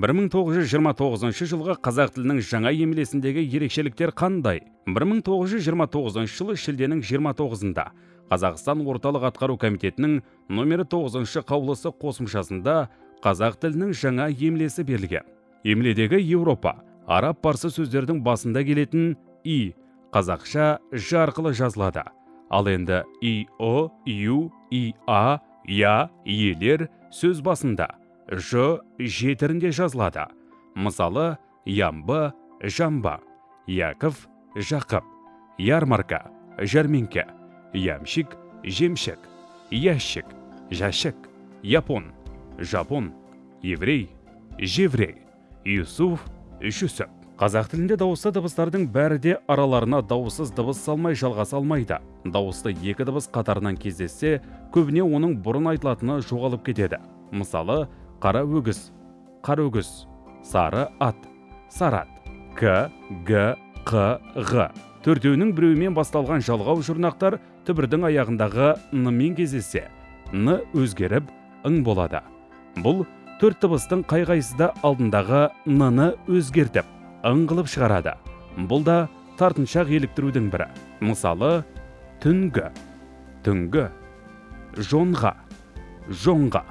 1929 жылғы қазақ тілінің жаңа емлесіндегі ерекшеліктер қандай? 1929 жылы шілденің 29-ында қазақстан орталық атқару комитетінің номері 9 қаулысы қосымшасында қазақ тілінің жаңа емлесі берілген. Емледегі еуропа араб парсы сөздердің басында келетін и қазақша ж арқылы жазылады. Ал енді и о ю и а я иелер сөз басында. Ж жетірінде жазылады. Мысалы ямбы жамба яков жақып ярмарка жәрмеңке ямщик жемшік ящик жәшік япон жапон еврей жеврей юсуф жүсіп. Қазақ тілінде дауысты дыбыстардың бәрі де араларына дауыссыз дыбыс салмай жалғаса алмайды. Дауысты екі дыбыс қатарынан кездессе көбіне оның бұрын айтылатыны жоғалып кетеді. Мысалы қара өгіз қара өгіз сары ат сарат к г қ ғ төртеуінің біреуімен басталған жалғау жұрнақтар түбірдің аяғындағы н мен кездессе н өзгеріп ың болады. Бұл төрт дыбыстың қай қайсысы да алдындағы ны өзгертіп ың қылып шығарады. Бұл да тартыншақ еліктірудің бірі. Мысалы түнгі. Түнгі. Жонға. Жоңға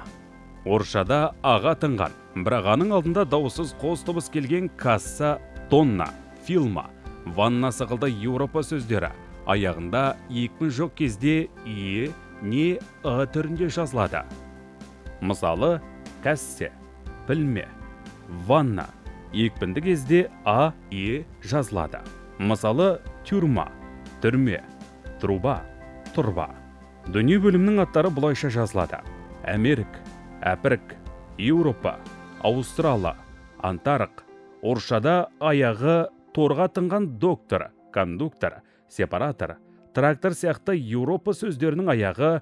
орысшада аға тыңған бірақ аның алдында дауыссыз қос дыбыс келген касса тонна филма ванна сықылды еуропа сөздері. Аяғында екпін жоқ кезде е не ы түрінде жазылады. Мысалы кәссе пілме ванна. Екпінді кезде а е жазылады. Мысалы тюрма түрме труба тұрба дүние бөлімнің аттары бұлайша жазылады. Әмерік әпірік еуропа аустрала антарық орысшада аяғы торға тынған доктор кондуктор сепаратор трактор сияқты еуропа сөздерінің аяғы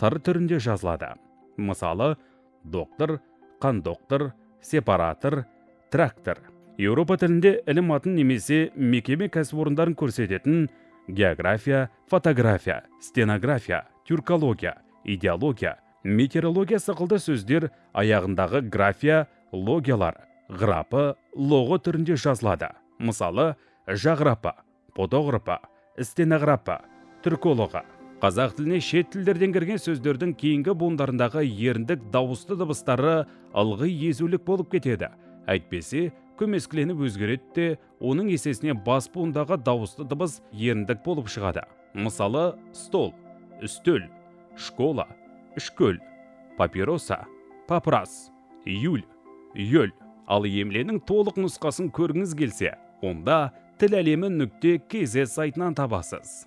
тыр түрінде жазылады. Мысалы доктор кондуктор сепаратор трактор. Еуропа тілінде ілім атын немесе мекеме кәсіпорындарын көрсететін география фотография стенография тюркология идеология метеорология сықылды сөздер аяғындағы графия логиялар ғрапы лоғы түрінде жазылады. Мысалы жағрапа подоғрапа стенографа түркологы. Қазақ тіліне шет тілдерден кірген сөздердің кейінгі буындарындағы еріндік дауысты дыбыстары ылғи езулік болып кетеді. Әйтпесе көмескіленіп өзгереді де оның есесіне бас буындағы дауысты дыбыс еріндік болып шығады. Мысалы стол үстел школа үшкөл папироса папрас юль йөл ал емленің толық нұсқасын көргіңіз келсе онда тіл әлемі нүкте kz сайтынан табасыз.